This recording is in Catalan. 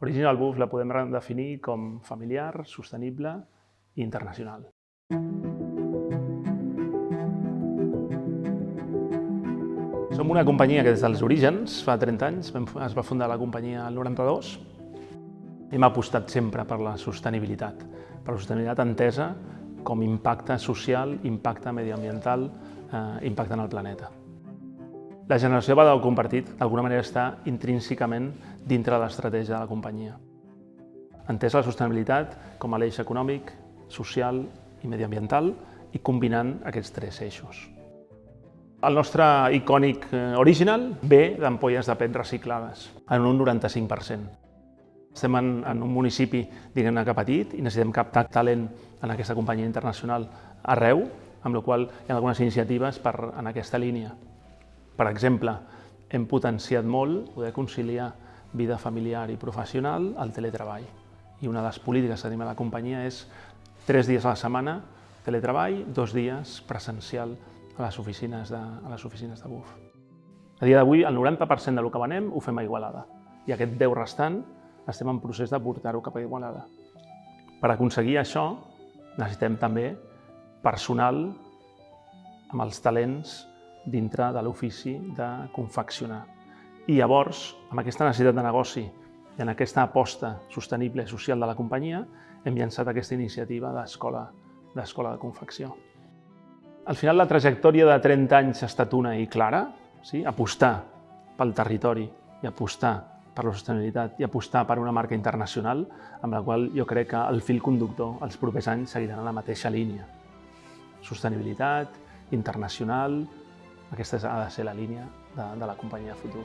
Original Buff la podem definir com familiar, sostenible i internacional. Som una companyia que des dels orígens, fa 30 anys, es va fundar la companyia el 92. Hem apostat sempre per la sostenibilitat, per la sostenibilitat entesa com impacte social, impacte mediambiental, eh, impacte en el planeta. La generació de valor compartit, d'alguna manera, està intrínsecament dintre de l'estratègia de la companyia. Entès la sostenibilitat com a l'eix econòmic, social i mediambiental i combinant aquests tres eixos. El nostre icònic eh, original ve d'ampolles de PET reciclades, en un 95%. Estem en, en un municipi, diguem-ne que petit, i necessitem captar talent en aquesta companyia internacional arreu, amb la qual hi ha algunes iniciatives per, en aquesta línia. Per exemple, hem potenciat molt poder conciliar vida familiar i professional al teletreball. I una de les polítiques que tenim a la companyia és tres dies a la setmana teletreball, dos dies presencial a les oficines de, a les oficines de BUF. A dia d'avui, el 90% del que venem ho fem a Igualada i aquest 10 restant estem en procés de portar-ho cap a Igualada. Per aconseguir això, necessitem també personal amb els talents dintre de l'ofici de confeccionar. I llavors, amb aquesta necessitat de negoci i en aquesta aposta sostenible social de la companyia, hem llançat aquesta iniciativa d'escola de confecció. Al final, la trajectòria de 30 anys ha estat una i clara, sí? apostar pel territori i apostar per la sostenibilitat i apostar per una marca internacional amb la qual jo crec que el fil conductor els propers anys seguiran en la mateixa línia. Sostenibilitat, internacional, aquesta ha de ser la línia de, de la companyia futur.